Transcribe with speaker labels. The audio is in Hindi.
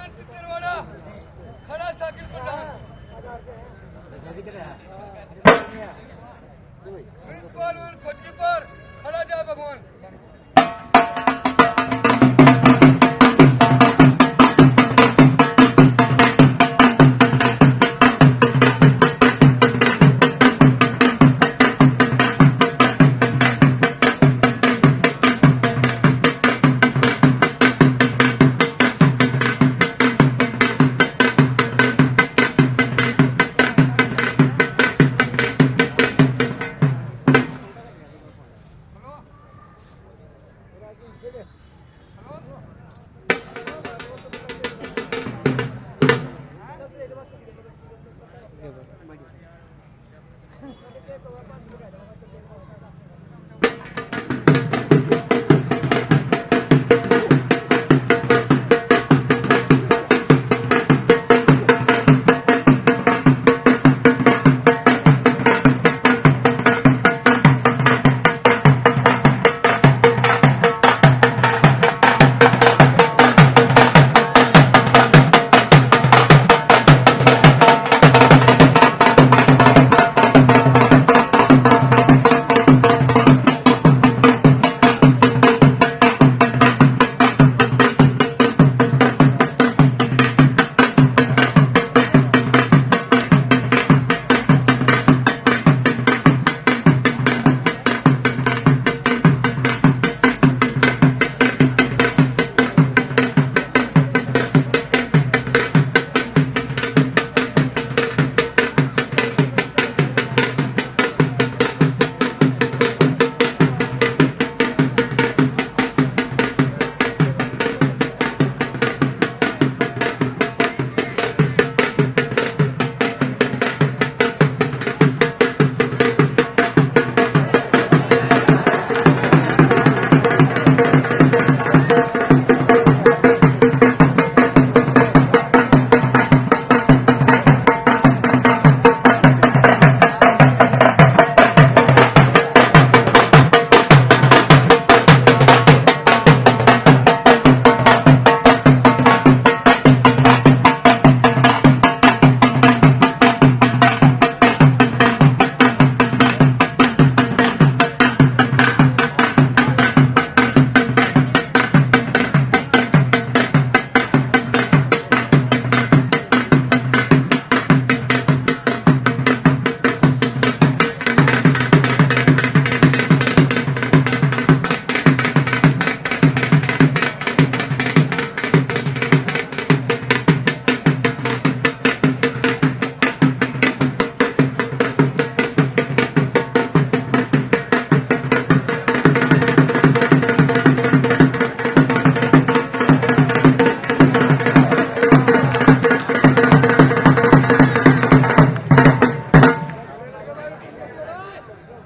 Speaker 1: खड़ा साकिल प्रधान प्रिंसिपल खड़ा जा भगवान Come on.